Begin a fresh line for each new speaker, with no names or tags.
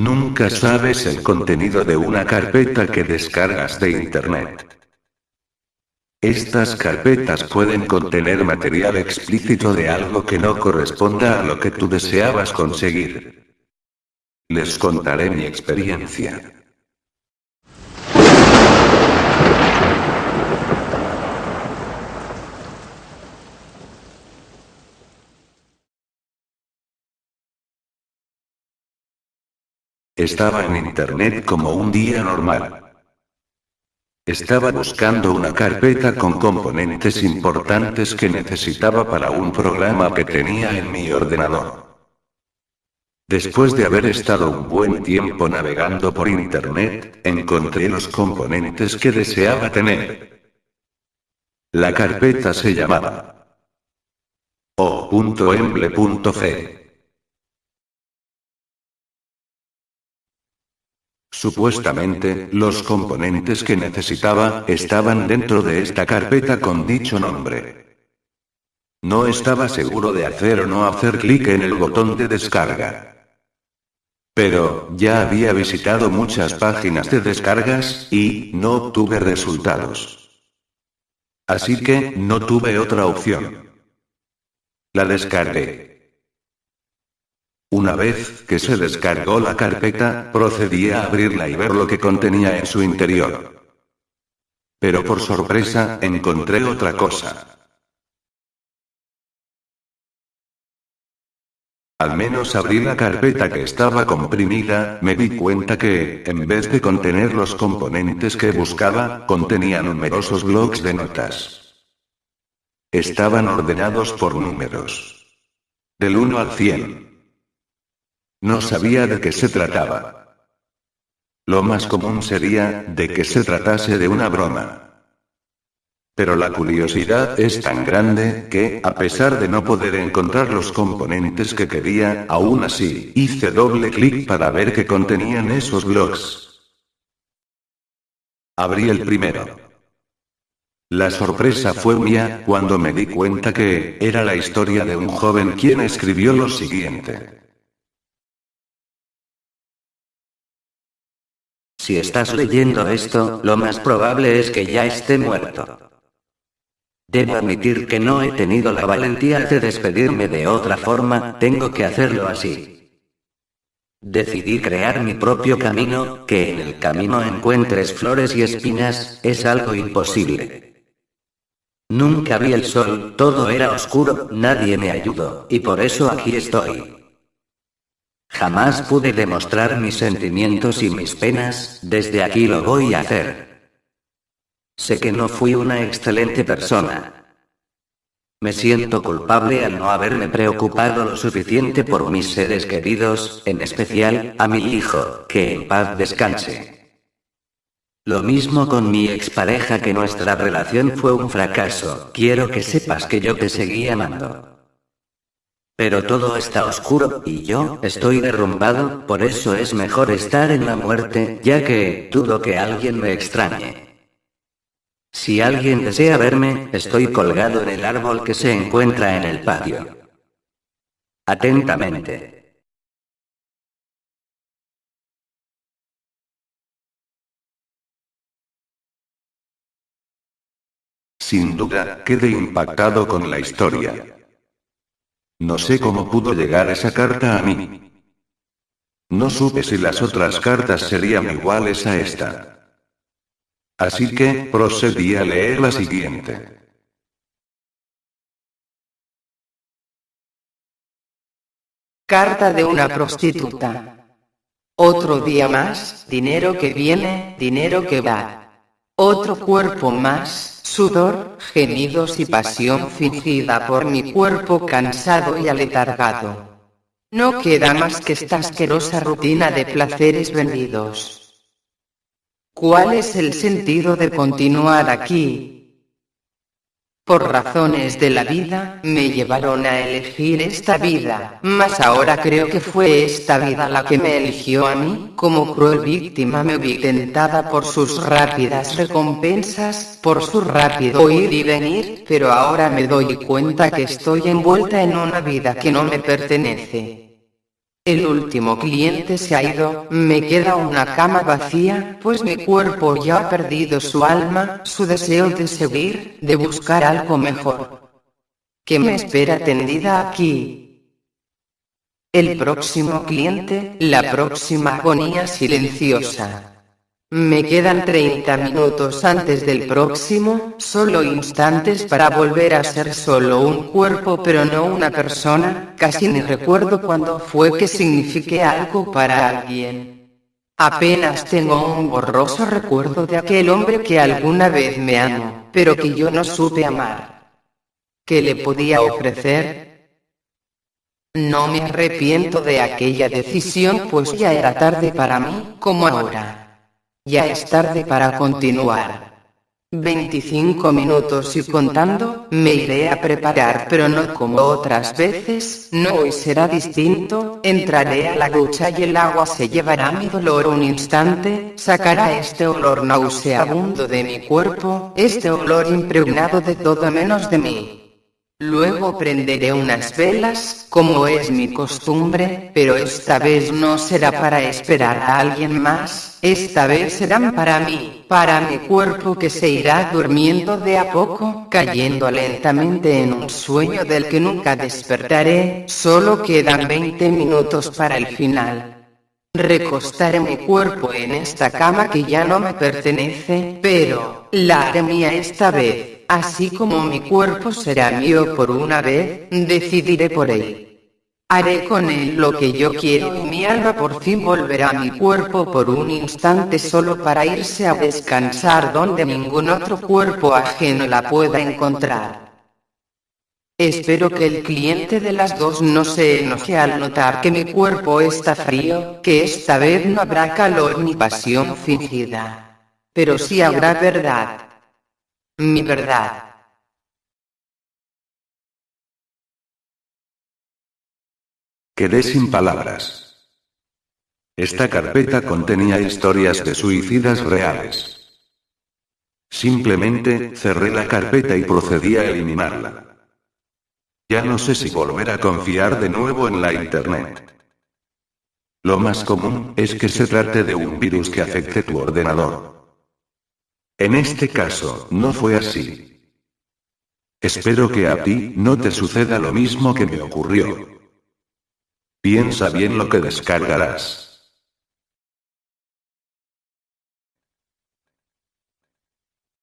Nunca sabes el contenido de una carpeta que descargas de internet. Estas carpetas pueden contener material explícito de algo que no corresponda a lo que tú deseabas conseguir. Les contaré mi experiencia. Estaba en internet como un día normal. Estaba buscando una carpeta con componentes importantes que necesitaba para un programa que tenía en mi ordenador. Después de haber estado un buen tiempo navegando por internet, encontré los componentes que deseaba tener. La carpeta se llamaba o.emble.c. Supuestamente, los componentes que necesitaba estaban dentro de esta carpeta con dicho nombre. No estaba seguro de hacer o no hacer clic en el botón de descarga. Pero, ya había visitado muchas páginas de descargas, y, no obtuve resultados. Así que, no tuve otra opción. La descargué. Una vez que se descargó la carpeta, procedí a abrirla y ver lo que contenía en su interior. Pero por sorpresa, encontré otra cosa. Al menos abrí la carpeta que estaba comprimida, me di cuenta que, en vez de contener los componentes que buscaba, contenía numerosos blocs de notas. Estaban ordenados por números. Del 1 al 100. No sabía de qué se trataba. Lo más común sería, de que se tratase de una broma. Pero la curiosidad es tan grande, que, a pesar de no poder encontrar los componentes que quería, aún así, hice doble clic para ver qué contenían esos blogs. Abrí el primero. La sorpresa fue mía, cuando me di cuenta que, era la historia de un joven quien escribió lo siguiente.
Si estás leyendo esto, lo más probable es que ya esté muerto. Debo admitir que no he tenido la valentía de despedirme de otra forma, tengo que hacerlo así. Decidí crear mi propio camino, que en el camino encuentres flores y espinas, es algo imposible. Nunca vi el sol, todo era oscuro, nadie me ayudó, y por eso aquí estoy. Jamás pude demostrar mis sentimientos y mis penas, desde aquí lo voy a hacer. Sé que no fui una excelente persona. Me siento culpable al no haberme preocupado lo suficiente por mis seres queridos, en especial, a mi hijo, que en paz descanse. Lo mismo con mi expareja que nuestra relación fue un fracaso, quiero que sepas que yo te seguí amando. Pero todo está oscuro, y yo, estoy derrumbado, por eso es mejor estar en la muerte, ya que, dudo que alguien me extrañe. Si alguien desea verme, estoy colgado en el árbol que se encuentra en el patio. Atentamente.
Sin duda, quedé impactado con la historia. No sé cómo pudo llegar esa carta a mí. No supe si las otras cartas serían iguales a esta. Así que, procedí a leer la siguiente.
Carta de una prostituta. Otro día más, dinero que viene, dinero que va. Otro cuerpo más, Sudor, gemidos y pasión fingida por mi cuerpo cansado y aletargado. No queda más que esta asquerosa rutina de placeres vendidos. ¿Cuál es el sentido de continuar aquí? Por razones de la vida, me llevaron a elegir esta vida, mas ahora creo que fue esta vida la que me eligió a mí, como cruel víctima me vi tentada por sus rápidas recompensas, por su rápido ir y venir, pero ahora me doy cuenta que estoy envuelta en una vida que no me pertenece. El último cliente se ha ido, me queda una cama vacía, pues mi cuerpo ya ha perdido su alma, su deseo de seguir, de buscar algo mejor. ¿Qué me espera tendida aquí? El próximo cliente, la próxima agonía silenciosa. Me quedan 30 minutos antes del próximo, solo instantes para volver a ser solo un cuerpo pero no una persona, casi ni recuerdo cuándo fue que signifique algo para alguien. Apenas tengo un borroso recuerdo de aquel hombre que alguna vez me amó, pero que yo no supe amar. ¿Qué le podía ofrecer? No me arrepiento de aquella decisión pues ya era tarde para mí, como ahora. Ya es tarde para continuar. 25 minutos y contando, me iré a preparar pero no como otras veces, no hoy será distinto, entraré a la ducha y el agua se llevará mi dolor un instante, sacará este olor nauseabundo de mi cuerpo, este olor impregnado de todo menos de mí. Luego prenderé unas velas, como es mi costumbre, pero esta vez no será para esperar a alguien más, esta vez serán para mí, para mi cuerpo que se irá durmiendo de a poco, cayendo lentamente en un sueño del que nunca despertaré, solo quedan 20 minutos para el final. Recostaré mi cuerpo en esta cama que ya no me pertenece, pero, la haré mía esta vez. Así como mi cuerpo será mío por una vez, decidiré por él. Haré con él lo que yo quiero y mi alma por fin volverá a mi cuerpo por un instante solo para irse a descansar donde ningún otro cuerpo ajeno la pueda encontrar. Espero que el cliente de las dos no se enoje al notar que mi cuerpo está frío, que esta vez no habrá calor ni pasión fingida. Pero sí habrá verdad. Mi verdad.
Quedé sin palabras. Esta carpeta contenía historias de suicidas reales. Simplemente, cerré la carpeta y procedí a eliminarla. Ya no sé si volver a confiar de nuevo en la Internet. Lo más común es que se trate de un virus que afecte tu ordenador. En este caso, no fue así. Espero que a ti no te suceda lo mismo que me ocurrió. Piensa bien lo que descargarás.